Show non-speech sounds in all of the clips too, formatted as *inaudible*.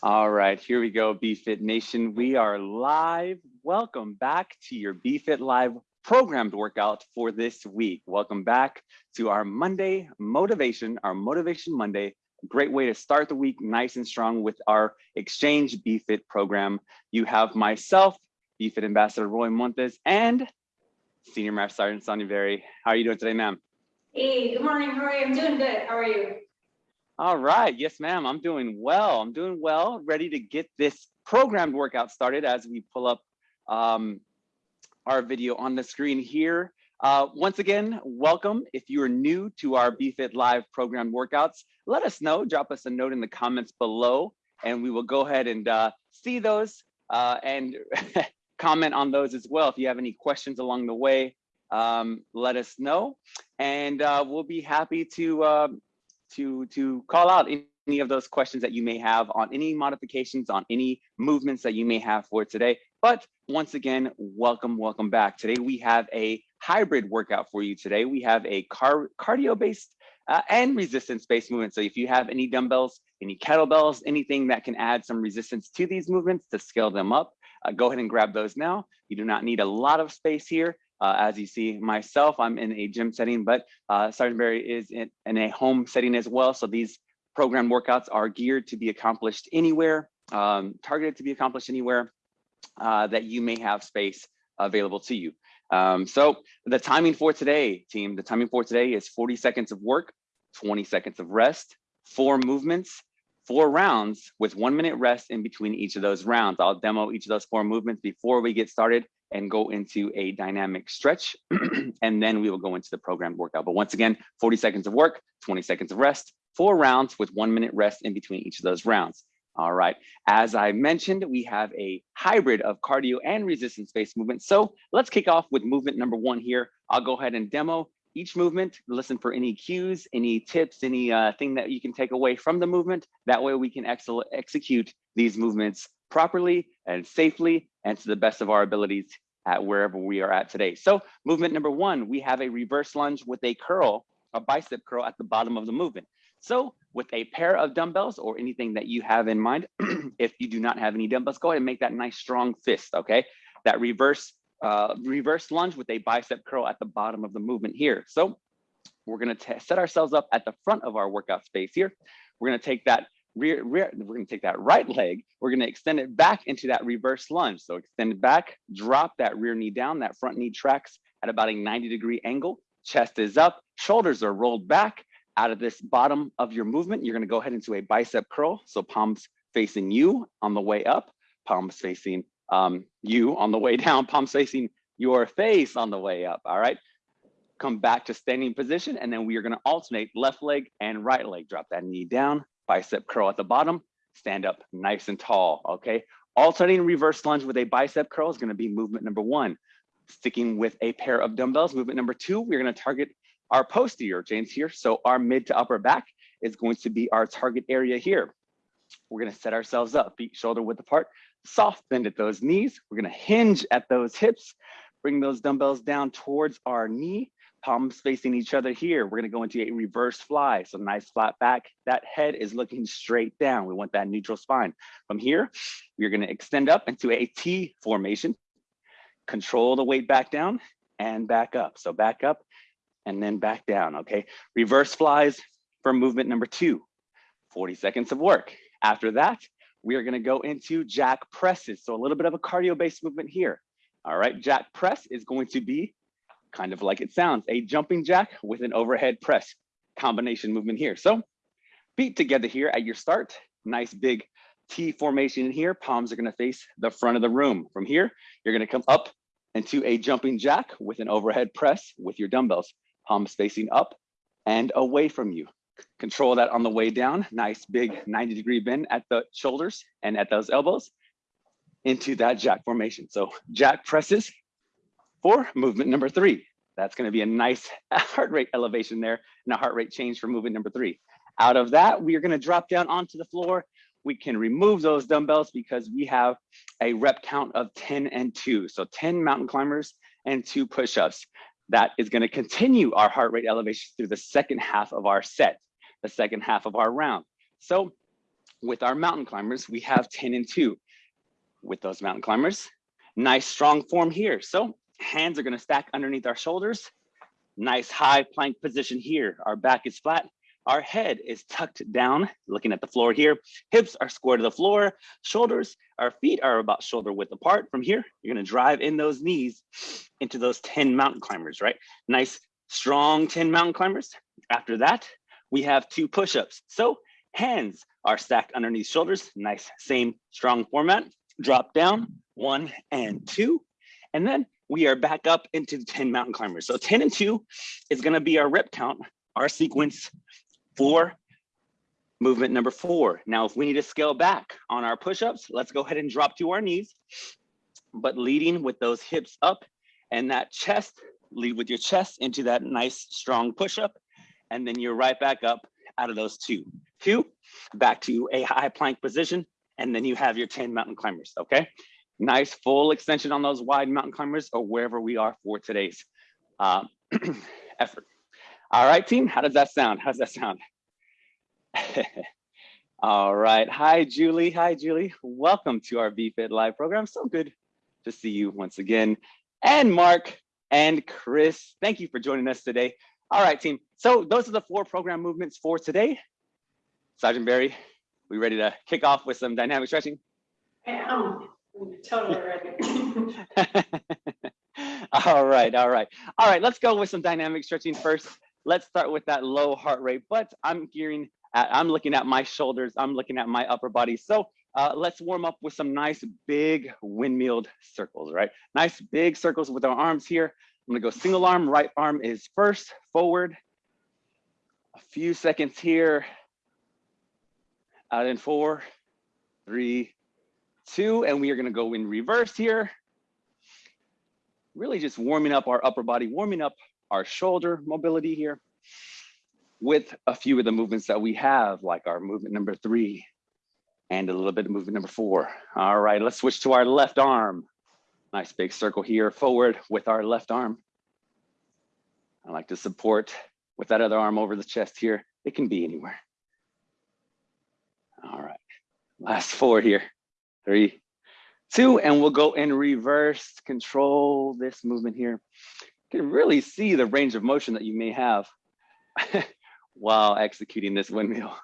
All right, here we go, BFit Nation. We are live. Welcome back to your BFit Live programmed workout for this week. Welcome back to our Monday motivation, our Motivation Monday. Great way to start the week nice and strong with our Exchange BFit program. You have myself, BFit Ambassador Roy Montes, and Senior Master Sergeant Sonia Berry. How are you doing today, ma'am? Hey, good morning. You? I'm doing good. How are you? All right. Yes, ma'am. I'm doing well. I'm doing well. Ready to get this programmed workout started as we pull up um, our video on the screen here. Uh, once again, welcome. If you are new to our BFit Live programmed workouts, let us know. Drop us a note in the comments below, and we will go ahead and uh, see those uh, and *laughs* comment on those as well. If you have any questions along the way, um, let us know, and uh, we'll be happy to um, to, to call out any of those questions that you may have on any modifications, on any movements that you may have for today. But once again, welcome, welcome back. Today we have a hybrid workout for you today. We have a car cardio-based uh, and resistance-based movement. So if you have any dumbbells, any kettlebells, anything that can add some resistance to these movements to scale them up, uh, go ahead and grab those now. You do not need a lot of space here. Uh, as you see myself, I'm in a gym setting, but uh, Sergeant Berry is in, in, a home setting as well. So these program workouts are geared to be accomplished anywhere, um, targeted to be accomplished anywhere uh, that you may have space available to you. Um, so the timing for today, team, the timing for today is 40 seconds of work, 20 seconds of rest, four movements, four rounds with one minute rest in between each of those rounds. I'll demo each of those four movements before we get started and go into a dynamic stretch. *clears throat* and then we will go into the programmed workout. But once again, 40 seconds of work, 20 seconds of rest, four rounds with one minute rest in between each of those rounds. All right, as I mentioned, we have a hybrid of cardio and resistance-based movement. So let's kick off with movement number one here. I'll go ahead and demo each movement, listen for any cues, any tips, any uh, thing that you can take away from the movement. That way we can ex execute these movements properly and safely and to the best of our abilities at wherever we are at today. So movement number one, we have a reverse lunge with a curl, a bicep curl at the bottom of the movement. So with a pair of dumbbells or anything that you have in mind, *clears throat* if you do not have any dumbbells, go ahead and make that nice strong fist, okay? That reverse uh, reverse lunge with a bicep curl at the bottom of the movement here. So we're gonna set ourselves up at the front of our workout space here. We're gonna take that rear, rear, we're gonna take that right leg, we're gonna extend it back into that reverse lunge. So extend it back, drop that rear knee down, that front knee tracks at about a 90 degree angle, chest is up, shoulders are rolled back. Out of this bottom of your movement, you're gonna go ahead into a bicep curl. So palms facing you on the way up, palms facing um, you on the way down, *laughs* palms facing your face on the way up, all right? Come back to standing position, and then we are gonna alternate left leg and right leg. Drop that knee down, bicep curl at the bottom, stand up nice and tall, okay? Alternating reverse lunge with a bicep curl is gonna be movement number one. Sticking with a pair of dumbbells, movement number two, we're gonna target our posterior chains here. So our mid to upper back is going to be our target area here. We're gonna set ourselves up, feet shoulder width apart, soft bend at those knees. We're gonna hinge at those hips, bring those dumbbells down towards our knee, palms facing each other here. We're gonna go into a reverse fly. So nice flat back. That head is looking straight down. We want that neutral spine. From here, we're gonna extend up into a T formation, control the weight back down and back up. So back up and then back down, okay? Reverse flies for movement number two, 40 seconds of work. After that, we are gonna go into jack presses. So a little bit of a cardio-based movement here. All right, jack press is going to be kind of like it sounds, a jumping jack with an overhead press combination movement here. So feet together here at your start, nice big T formation in here. Palms are gonna face the front of the room. From here, you're gonna come up into a jumping jack with an overhead press with your dumbbells, palms facing up and away from you. Control that on the way down. Nice big 90 degree bend at the shoulders and at those elbows into that jack formation. So jack presses for movement number three. That's gonna be a nice *laughs* heart rate elevation there and a heart rate change for movement number three. Out of that, we are gonna drop down onto the floor. We can remove those dumbbells because we have a rep count of 10 and two. So 10 mountain climbers and two push-ups. That is gonna continue our heart rate elevation through the second half of our set the second half of our round. So with our mountain climbers, we have 10 and two. With those mountain climbers, nice strong form here. So hands are gonna stack underneath our shoulders. Nice high plank position here. Our back is flat. Our head is tucked down, looking at the floor here. Hips are square to the floor. Shoulders, our feet are about shoulder width apart. From here, you're gonna drive in those knees into those 10 mountain climbers, right? Nice, strong 10 mountain climbers. After that, we have two push-ups. So hands are stacked underneath shoulders. Nice, same strong format. Drop down, one and two. And then we are back up into the 10 mountain climbers. So 10 and two is gonna be our rep count, our sequence for movement number four. Now, if we need to scale back on our push-ups, let's go ahead and drop to our knees, but leading with those hips up and that chest, lead with your chest into that nice strong push-up. And then you're right back up out of those two. Two, back to a high plank position. And then you have your 10 mountain climbers, okay? Nice full extension on those wide mountain climbers or wherever we are for today's uh, *clears throat* effort. All right, team, how does that sound? How's that sound? *laughs* All right, hi, Julie. Hi, Julie. Welcome to our BFit Live program. So good to see you once again. And Mark and Chris, thank you for joining us today. All right, team. So those are the four program movements for today. Sergeant Berry, we ready to kick off with some dynamic stretching? I am totally ready. *laughs* all right, all right. All right, let's go with some dynamic stretching first. Let's start with that low heart rate, but I'm gearing at, I'm looking at my shoulders, I'm looking at my upper body. So uh, let's warm up with some nice big windmilled circles, right? Nice big circles with our arms here. I'm gonna go single arm, right arm is first, forward. A few seconds here. Out in four, three, two, and we are gonna go in reverse here. Really just warming up our upper body, warming up our shoulder mobility here with a few of the movements that we have, like our movement number three and a little bit of movement number four. All right, let's switch to our left arm. Nice big circle here forward with our left arm. I like to support with that other arm over the chest here. It can be anywhere. All right, last four here. Three, two, and we'll go in reverse, control this movement here. You can really see the range of motion that you may have *laughs* while executing this windmill.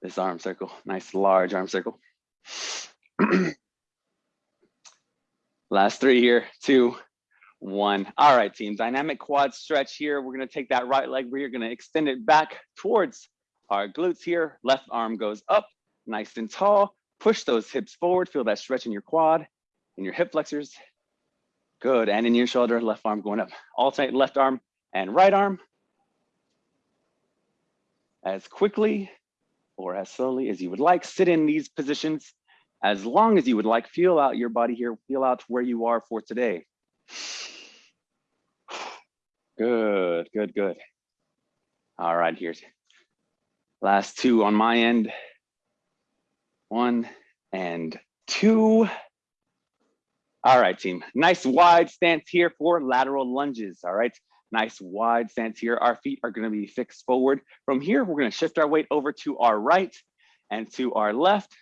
This arm circle, nice large arm circle. *clears throat* Last three here, two, one. All right, team, dynamic quad stretch here. We're gonna take that right leg, we're gonna extend it back towards our glutes here. Left arm goes up, nice and tall. Push those hips forward, feel that stretch in your quad and your hip flexors. Good, and in your shoulder, left arm going up. Alternate left arm and right arm as quickly or as slowly as you would like. Sit in these positions as long as you would like. Feel out your body here. Feel out where you are for today. *sighs* Good, good, good. All right, here's last two on my end. One and two. All right, team. Nice wide stance here for lateral lunges. All right nice wide stance here. Our feet are gonna be fixed forward. From here, we're gonna shift our weight over to our right and to our left.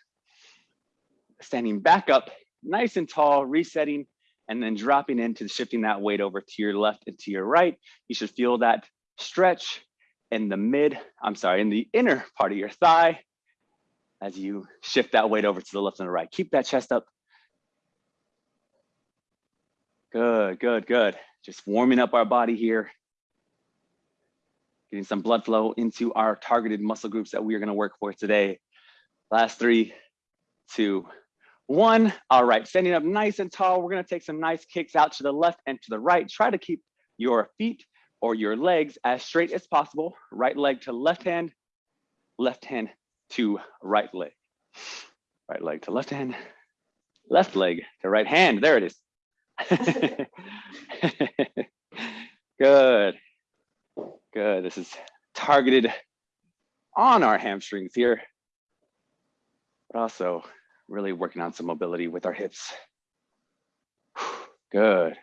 Standing back up, nice and tall, resetting, and then dropping into shifting that weight over to your left and to your right. You should feel that stretch in the mid, I'm sorry, in the inner part of your thigh as you shift that weight over to the left and the right. Keep that chest up. Good, good, good. Just warming up our body here. Getting some blood flow into our targeted muscle groups that we are gonna work for today. Last three, two, one. All right, standing up nice and tall. We're gonna take some nice kicks out to the left and to the right. Try to keep your feet or your legs as straight as possible. Right leg to left hand, left hand to right leg. Right leg to left hand, left leg to right hand. There it is. *laughs* Good. Good. This is targeted on our hamstrings here, but also really working on some mobility with our hips. *sighs* Good.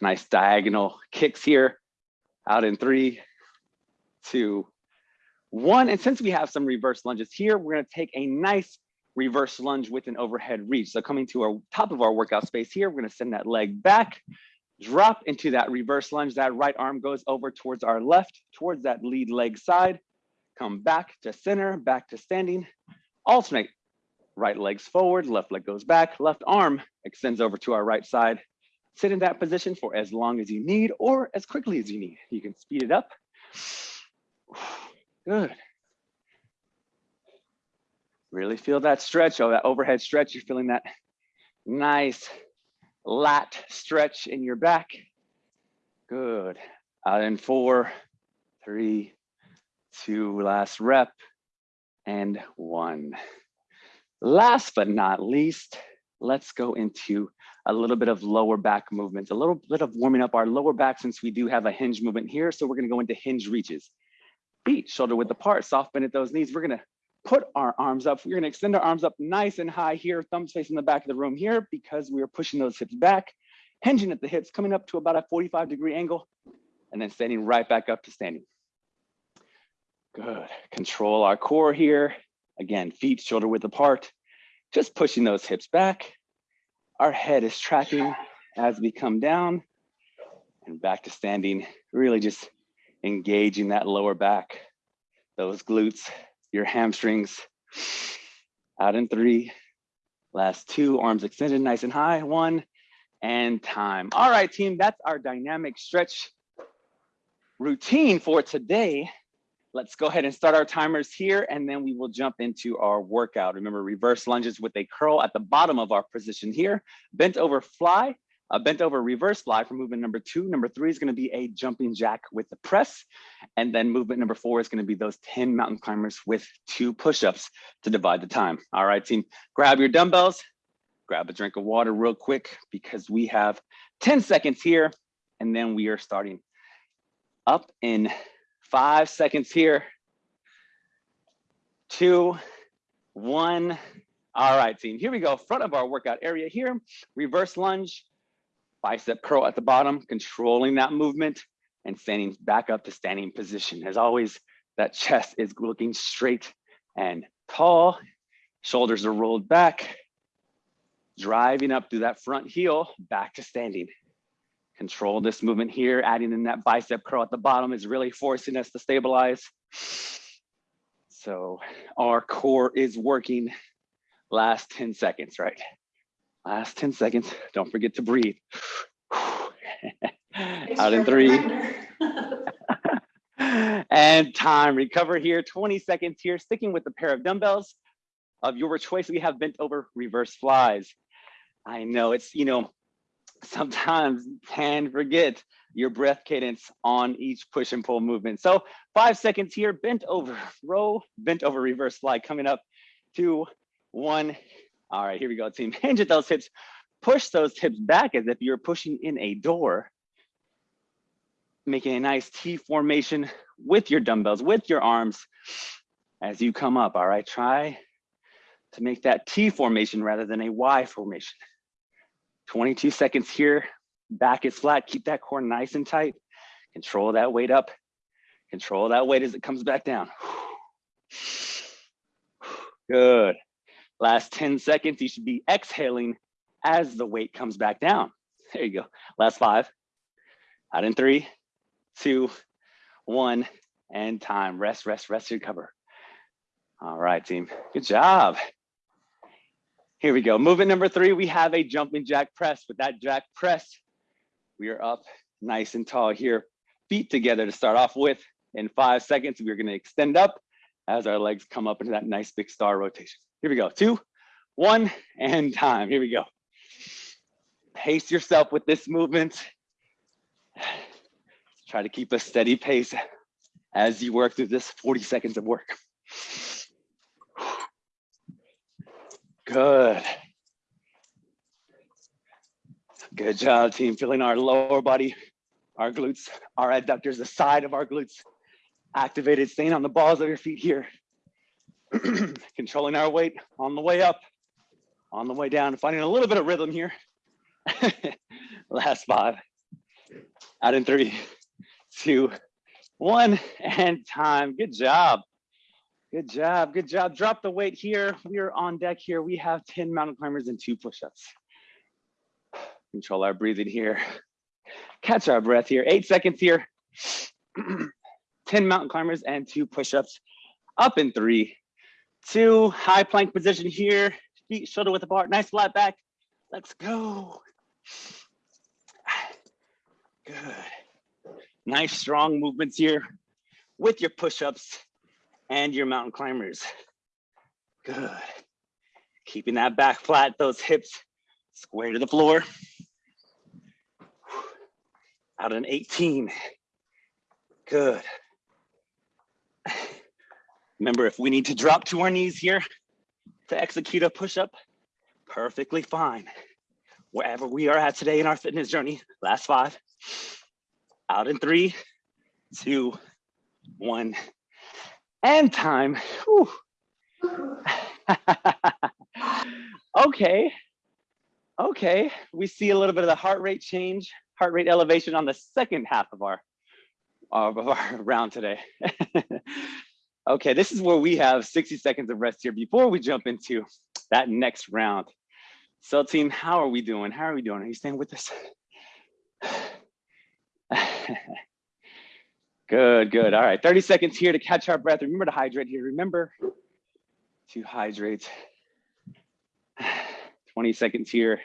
Nice diagonal kicks here. Out in three, two, one. And since we have some reverse lunges here, we're gonna take a nice reverse lunge with an overhead reach. So coming to our top of our workout space here, we're gonna send that leg back, drop into that reverse lunge. That right arm goes over towards our left, towards that lead leg side. Come back to center, back to standing. Alternate, right legs forward, left leg goes back, left arm extends over to our right side. Sit in that position for as long as you need or as quickly as you need. You can speed it up. Good. Really feel that stretch, oh, that overhead stretch. You're feeling that nice lat stretch in your back. Good. Uh, Out in four, three, two, last rep, and one. Last but not least, let's go into a little bit of lower back movements, a little bit of warming up our lower back since we do have a hinge movement here. So we're gonna go into hinge reaches. Feet shoulder width apart, soft bend at those knees. We're gonna put our arms up. We're gonna extend our arms up nice and high here, thumbs facing the back of the room here because we are pushing those hips back, hinging at the hips, coming up to about a 45 degree angle, and then standing right back up to standing. Good, control our core here. Again, feet shoulder width apart, just pushing those hips back. Our head is tracking as we come down and back to standing, really just engaging that lower back, those glutes, your hamstrings. Out in three, last two, arms extended nice and high, one, and time. All right, team, that's our dynamic stretch routine for today. Let's go ahead and start our timers here, and then we will jump into our workout. Remember, reverse lunges with a curl at the bottom of our position here, bent over fly, a bent over reverse fly for movement number two. Number three is gonna be a jumping jack with the press. And then movement number four is gonna be those 10 mountain climbers with two push-ups to divide the time. All right, team, grab your dumbbells, grab a drink of water real quick because we have 10 seconds here and then we are starting up in five seconds here. Two, one. All right, team, here we go. Front of our workout area here, reverse lunge, bicep curl at the bottom, controlling that movement and standing back up to standing position. As always, that chest is looking straight and tall. Shoulders are rolled back, driving up through that front heel, back to standing. Control this movement here, adding in that bicep curl at the bottom is really forcing us to stabilize. So our core is working last 10 seconds, right? Last 10 seconds. Don't forget to breathe. Out in three. *laughs* and time. Recover here. 20 seconds here. Sticking with the pair of dumbbells of your choice. We have bent over reverse flies. I know it's, you know, sometimes can forget your breath cadence on each push and pull movement. So five seconds here, bent over, row, bent over reverse fly coming up, two, one, all right, here we go, team. Hinge at those hips. Push those hips back as if you're pushing in a door. Making a nice T formation with your dumbbells, with your arms as you come up. All right, try to make that T formation rather than a Y formation. 22 seconds here. Back is flat. Keep that core nice and tight. Control that weight up. Control that weight as it comes back down. Good. Last 10 seconds, you should be exhaling as the weight comes back down. There you go. Last five. Out in three, two, one, and time. Rest, rest, rest, recover. All right, team. Good job. Here we go. Movement number three, we have a jumping jack press. With that jack press, we are up nice and tall here. Feet together to start off with. In five seconds, we're gonna extend up as our legs come up into that nice big star rotation. Here we go, two, one, and time. Here we go. Pace yourself with this movement. Try to keep a steady pace as you work through this 40 seconds of work. Good. Good job, team. Feeling our lower body, our glutes, our adductors, the side of our glutes activated, staying on the balls of your feet here. *clears throat* controlling our weight on the way up, on the way down, finding a little bit of rhythm here. *laughs* Last five, out in three, two, one, and time. Good job. Good job, good job. Drop the weight here. We are on deck here. We have 10 mountain climbers and two push-ups. Control our breathing here. Catch our breath here. Eight seconds here. *clears throat* 10 mountain climbers and two push-ups. Up in three, two, high plank position here. Feet shoulder width apart. Nice flat back. Let's go. Good. Nice strong movements here with your push-ups and your mountain climbers. Good. Keeping that back flat, those hips square to the floor. Out an 18. Good. Remember, if we need to drop to our knees here to execute a push-up, perfectly fine. Wherever we are at today in our fitness journey, last five, out in three, two, one, and time. *laughs* Okay, okay. We see a little bit of the heart rate change, heart rate elevation on the second half of our, of our *laughs* round today. *laughs* okay, this is where we have 60 seconds of rest here before we jump into that next round. So team, how are we doing? How are we doing? Are you staying with us? *sighs* Good, good. All right, 30 seconds here to catch our breath. Remember to hydrate here. Remember to hydrate. *sighs* 20 seconds here.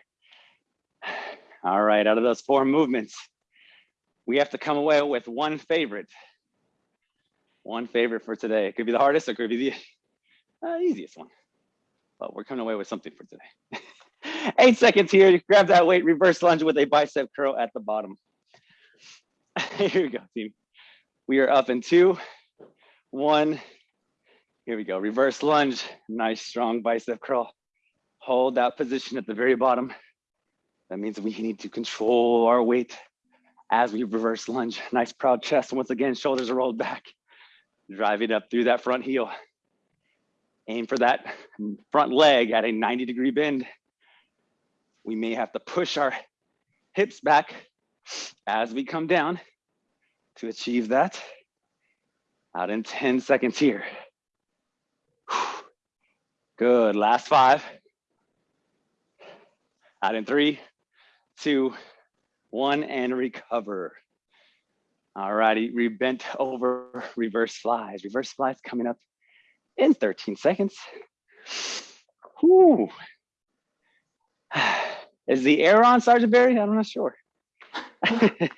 All right, out of those four movements, we have to come away with one favorite. One favorite for today. It could be the hardest, or it could be the uh, easiest one. But we're coming away with something for today. *laughs* Eight seconds here. Grab that weight, reverse lunge with a bicep curl at the bottom. *laughs* here we go, team. We are up in two, one. Here we go, reverse lunge, nice strong bicep curl. Hold that position at the very bottom. That means we need to control our weight as we reverse lunge. Nice proud chest. Once again, shoulders are rolled back. Drive it up through that front heel. Aim for that front leg at a 90 degree bend. We may have to push our hips back as we come down to achieve that. Out in 10 seconds here. Good, last five. Out in three, two, one, and recover. All righty, we bent over *laughs* reverse flies. Reverse flies coming up in 13 seconds. Whew. *sighs* Is the air on, Sergeant Berry? I'm not sure. I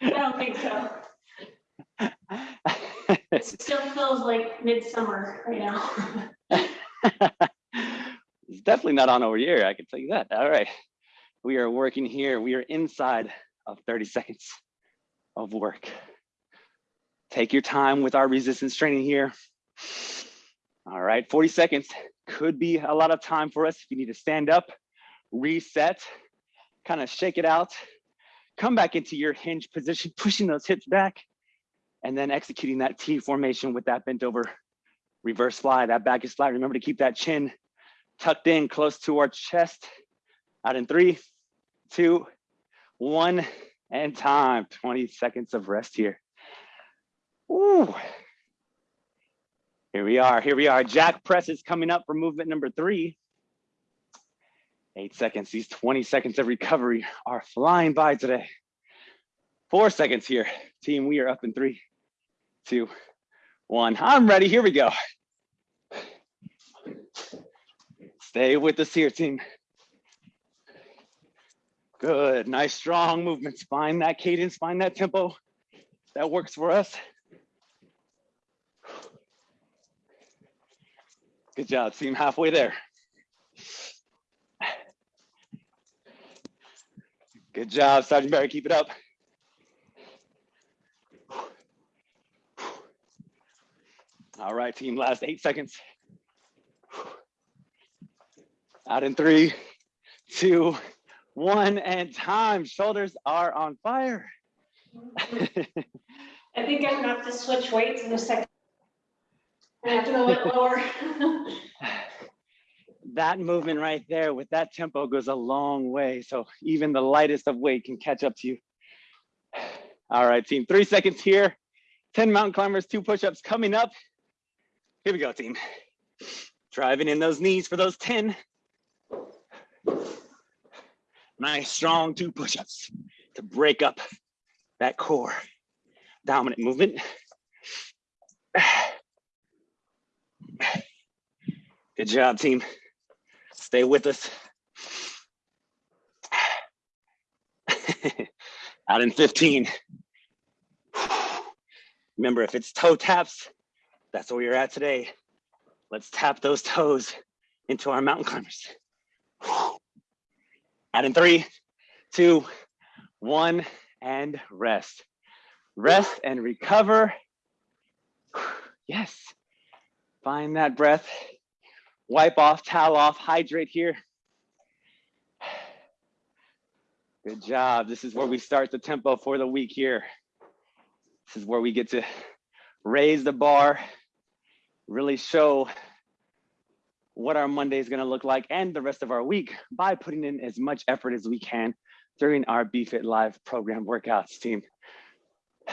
don't think so. It *laughs* still feels like midsummer right now. *laughs* it's definitely not on over here, I can tell you that. All right. We are working here. We are inside of 30 seconds of work. Take your time with our resistance training here. All right, 40 seconds could be a lot of time for us if you need to stand up, reset, kind of shake it out, come back into your hinge position, *laughs* pushing those hips back, and then executing that T formation with that bent over reverse fly. That back is flat. Remember to keep that chin tucked in close to our chest. Out in three, two, one, and time. 20 seconds of rest here. Ooh. Here we are, here we are. Jack press is coming up for movement number three. Eight seconds, these 20 seconds of recovery are flying by today. Four seconds here. Team, we are up in three, two, one. I'm ready, here we go. Stay with us here, team. Good, nice strong movements. Find that cadence, find that tempo. That works for us. Good job, team, halfway there. Good job, Sergeant Berry, keep it up. All right, team, last eight seconds. Out in three, two, one, and time. Shoulders are on fire. *laughs* I think I'm gonna have to switch weights in a second. I have to go a little lower. *laughs* that movement right there with that tempo goes a long way. So even the lightest of weight can catch up to you. *sighs* All right, team, three seconds here. 10 mountain climbers, two push-ups coming up Here we go, team. Driving in those knees for those 10. Nice, strong two push-ups to break up that core. Dominant movement. Good job, team. Stay with us. Out in 15. Remember, if it's toe taps, that's where you're at today. Let's tap those toes into our mountain climbers. Out in three, two, one, and rest. Rest and recover. *sighs* Yes. Find that breath. Wipe off, towel off, hydrate here. *sighs* Good job. This is where we start the tempo for the week here. This is where we get to raise the bar, really show what our Monday is going to look like and the rest of our week by putting in as much effort as we can during our BFit Live program workouts team. *sighs*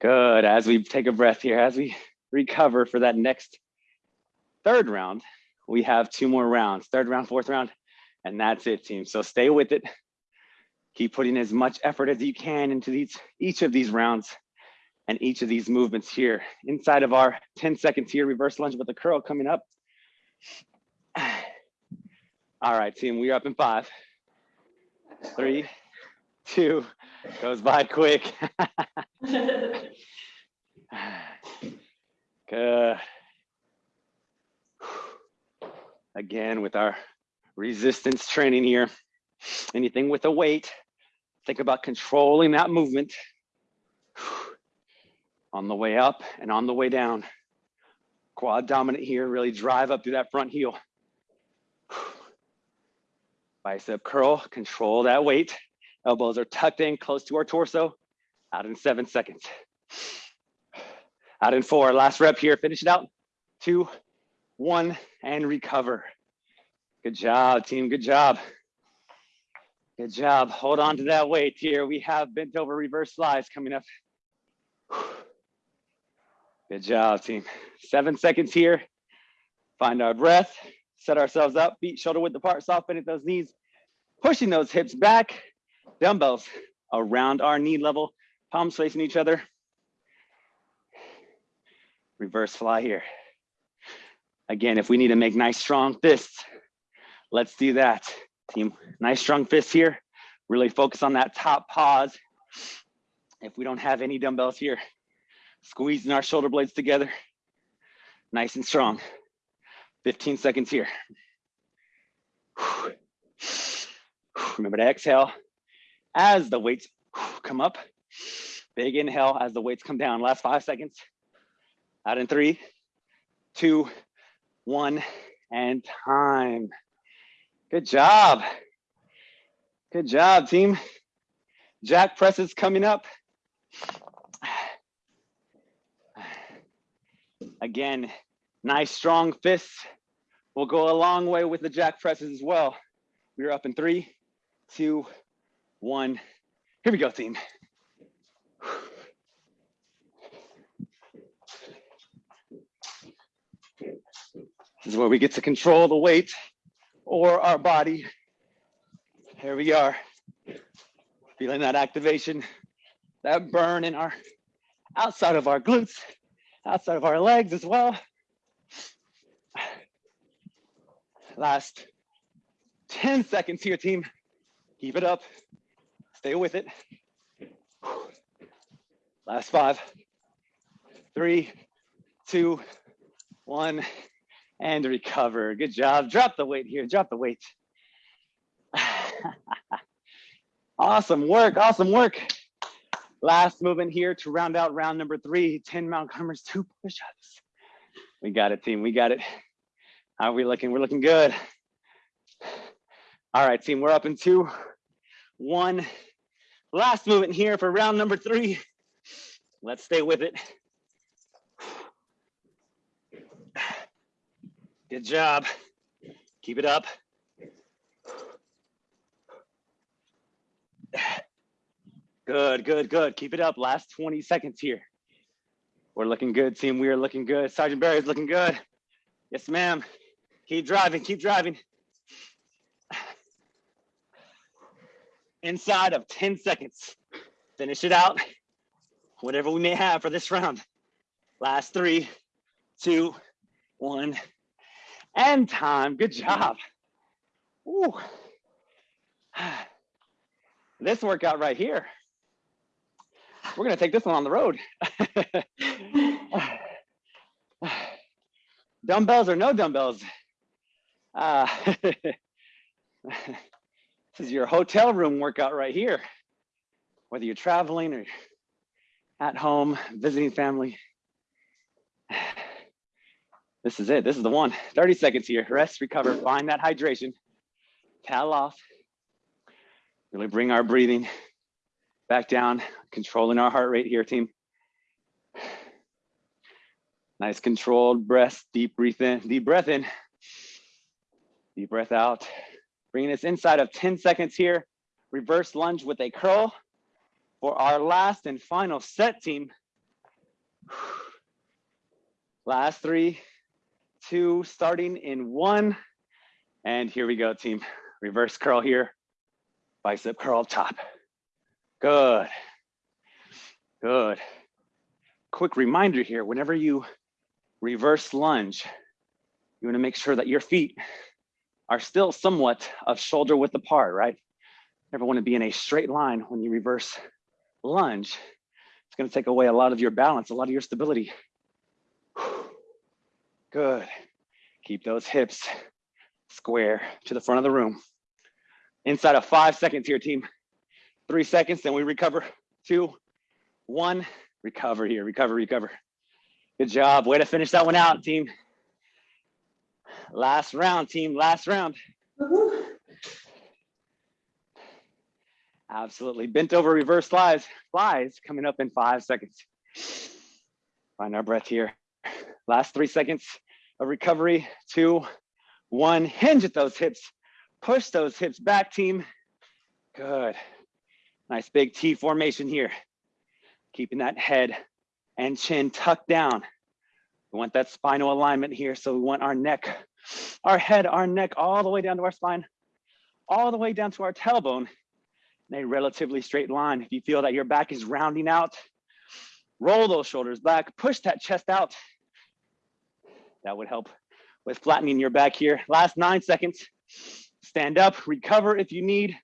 Good, as we take a breath here, as we recover for that next third round, we have two more rounds, third round, fourth round, and that's it team. So stay with it. Keep putting as much effort as you can into these each of these rounds and each of these movements here. Inside of our 10 seconds here, reverse lunge with a curl coming up. *sighs* All right, team, we are up in five, three, two, goes by quick. *laughs* Good. Again, with our resistance training here, anything with a weight, think about controlling that movement on the way up and on the way down. Quad dominant here, really drive up through that front heel. *sighs* Bicep curl, control that weight. Elbows are tucked in close to our torso. Out in seven seconds. Out in four, last rep here, finish it out. Two, one, and recover. Good job, team, good job. Good job, hold on to that weight here. We have bent over reverse flies coming up. Good job, team. Seven seconds here. Find our breath, set ourselves up, feet shoulder width apart, soft bending those knees, pushing those hips back, dumbbells around our knee level, palms facing each other. Reverse fly here. Again, if we need to make nice strong fists, let's do that. Team, nice strong fists here. Really focus on that top pause. If we don't have any dumbbells here, Squeezing our shoulder blades together. Nice and strong. 15 seconds here. Remember to exhale as the weights come up. Big inhale as the weights come down. Last five seconds. Out in three, two, one, and time. Good job. Good job, team. Jack presses coming up. Again, nice strong fists will go a long way with the jack presses as well. We're up in three, two, one. Here we go, team. This is where we get to control the weight or our body. Here we are. Feeling that activation, that burn in our outside of our glutes outside of our legs as well. Last 10 seconds here, team. Keep it up. Stay with it. Last five, three, two, one, and recover. Good job. Drop the weight here. Drop the weight. *laughs* awesome work. Awesome work. Last movement here to round out round number three, 10 Mount Climbers, two push-ups. We got it, team, we got it. How are we looking? We're looking good. All right, team, we're up in two, one. Last movement here for round number three. Let's stay with it. Good job. Keep it up. Good, good, good. Keep it up. Last 20 seconds here. We're looking good, team. We are looking good. Sergeant Berry is looking good. Yes, ma'am. Keep driving, keep driving. Inside of 10 seconds. Finish it out. Whatever we may have for this round. Last three, two, one, and time. Good job. Ooh. *sighs* This workout right here. We're gonna take this one on the road. *laughs* dumbbells or no dumbbells. Uh, *laughs* this is your hotel room workout right here. Whether you're traveling or at home, visiting family. *sighs* This is it. This is the one. 30 seconds here. Rest, recover, find that hydration. Towel off. Really bring our breathing back down, controlling our heart rate here, team. Nice controlled breath, deep breath in, deep breath in, deep breath out. Bringing us inside of 10 seconds here. Reverse lunge with a curl for our last and final set team. Last three, two, starting in one. And here we go, team. Reverse curl here, bicep curl top. Good, good. Quick reminder here, whenever you reverse lunge, you wanna make sure that your feet are still somewhat of shoulder width apart, right? Never wanna be in a straight line when you reverse lunge. It's gonna take away a lot of your balance, a lot of your stability. *sighs* Good. Keep those hips square to the front of the room. Inside of five seconds here, team. Three seconds, then we recover. *laughs* Two, one, recover here, recover, recover. Good job. Way to finish that one out, team. Last round, team. Last round. Absolutely. Bent over reverse flies. Flies coming up in five seconds. Find our breath here. Last three seconds of recovery. Two, one. Hinge at those hips. Push those hips back, team. Good. Nice big T formation here. Keeping that head and chin tucked down. We want that spinal alignment here. So we want our neck, our head, our neck all the way down to our spine, all the way down to our tailbone in a relatively straight line. If you feel that your back is rounding out, roll those shoulders back, push that chest out. That would help with flattening your back here. Last nine seconds. Stand up, recover if you need.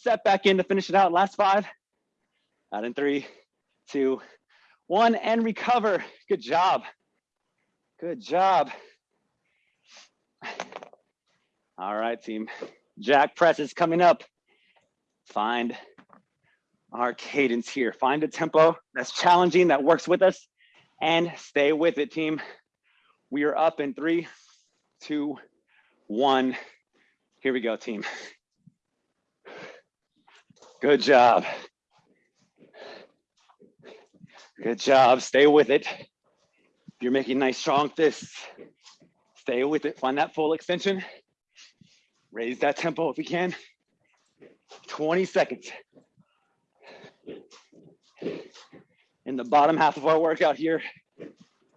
Step back in to finish it out. Last five. Out in three, two, one, and recover. Good job. Good job. All right, team. Jack press is coming up. Find our cadence here. Find a tempo that's challenging, that works with us, and stay with it, team. We are up in three, two, one. Here we go, team. Good job. Good job. Stay with it. You're making nice strong fists. Stay with it. Find that full extension. Raise that tempo if you can. 20 seconds. In the bottom half of our workout here.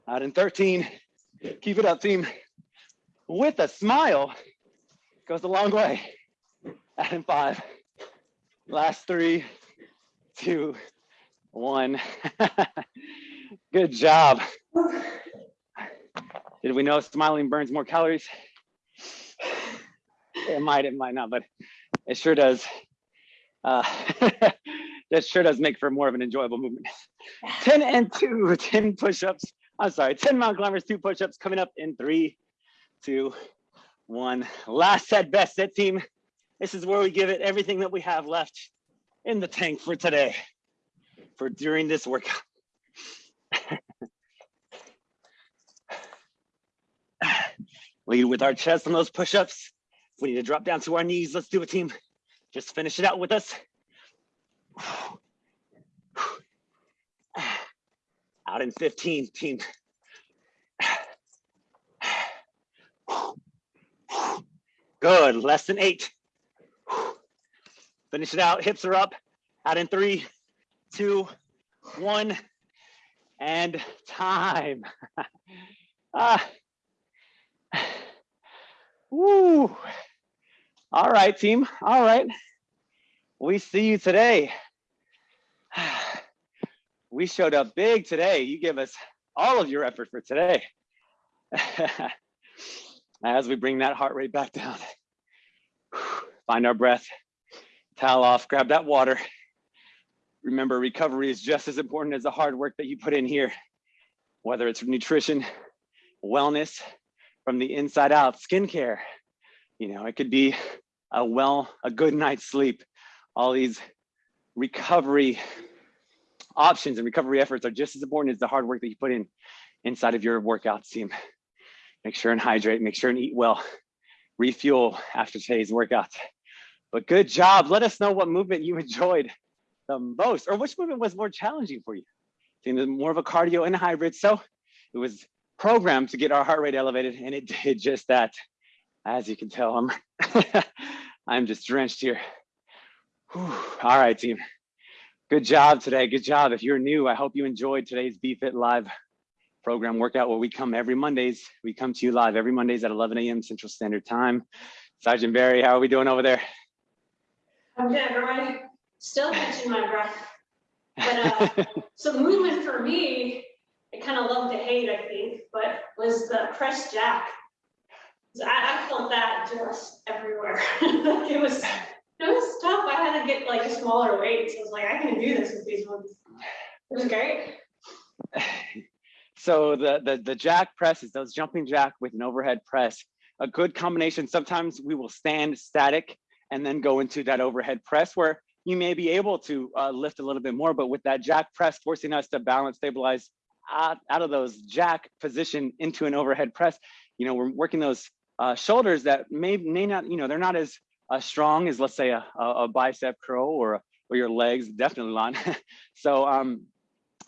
Out in 13. Keep it up, team. With a smile goes a long way. Out in five. Last three, two, one. *laughs* Good job. Did we know smiling burns more calories? It might, it might not, but it sure does. Uh, *laughs* that sure does make for more of an enjoyable movement. 10 and two, 10 push-ups. I'm sorry, 10 mountain climbers, two push-ups coming up in three, two, one. Last set, best set team. This is where we give it everything that we have left in the tank for today, for during this workout. *laughs* Lead with our chest on those push-ups. We need to drop down to our knees. Let's do it, team. Just finish it out with us. *sighs* Out in 15, team. *sighs* Good, less than eight. Finish it out, hips are up. Out in three, two, one. and time. *laughs* ah. Woo. All right, team. All right. We see you today. *sighs* We showed up big today. You give us all of your effort for today. *laughs* As we bring that heart rate back down, find our breath, towel off, grab that water. Remember, recovery is just as important as the hard work that you put in here, whether it's nutrition, wellness, from the inside out, skincare. You know, it could be a well, a good night's sleep. All these recovery options and recovery efforts are just as important as the hard work that you put in inside of your workouts team. Make sure and hydrate, make sure and eat well, refuel after today's workouts. But good job. Let us know what movement you enjoyed the most or which movement was more challenging for you. Seemed more of a cardio and a hybrid. So it was programmed to get our heart rate elevated and it *laughs* did just that. As you can tell, I'm, *laughs* I'm just drenched here. Whew. All right, team. Good job today. Good job. If you're new, I hope you enjoyed today's BFit Live program workout where we come every Mondays. We come to you live every Mondays at 11 a.m. Central Standard Time. Sergeant Berry, how are we doing over there? I'm good, everybody. Still catching my breath. But, uh, *laughs* so movement for me, I kind of love to hate, I think, but was the press jack. I, I felt that just everywhere. *laughs* Like, It was, it was tough. I had to get like a smaller weight. So I was like, I can do this with these ones. It was great. *laughs* so the, the the jack press is those jumping jack with an overhead press a good combination sometimes we will stand static and then go into that overhead press where you may be able to uh, lift a little bit more but with that jack press forcing us to balance stabilize out, out of those jack position into an overhead press you know we're working those uh, shoulders that may may not you know they're not as uh, strong as let's say a, a, bicep curl or or your legs definitely not. *laughs* So um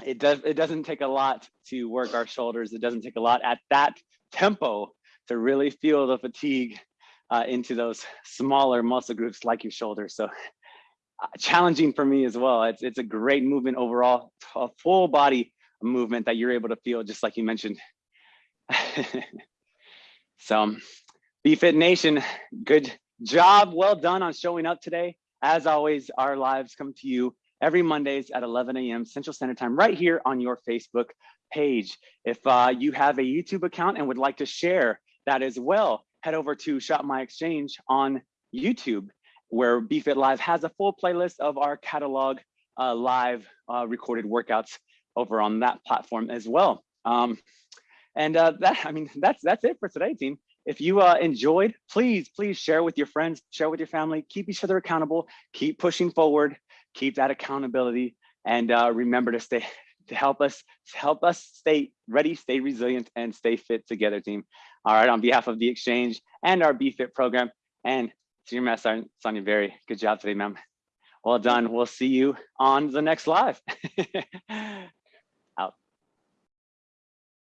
it does it doesn't take a lot to work our shoulders. It doesn't take a lot at that tempo to really feel the fatigue uh, into those *laughs* smaller muscle groups like your shoulders so uh, challenging for me as well it's it's a great movement overall a full body movement that you're able to feel just like you mentioned *laughs* so bfit nation good job well done on showing up today as always our lives come to you every Mondays at 11 a.m. Central Standard Time, right here on your Facebook page. If uh, you have a YouTube account and would like to share that as well, head over to Shop My Exchange on YouTube, where BFit Live has a full playlist of our catalog uh, live uh, recorded workouts over on that platform as well. Um, and uh, that, I mean, that's that's it for today, team. If you uh, enjoyed, please, please share with your friends, share with your family, keep each other accountable, keep pushing forward keep that accountability and uh, remember to stay to help us to help us stay ready stay resilient and stay fit together team all right on behalf of the exchange and our bfit program and senior master sonia berry good job today ma'am. Well done. We'll see you on the next live *laughs*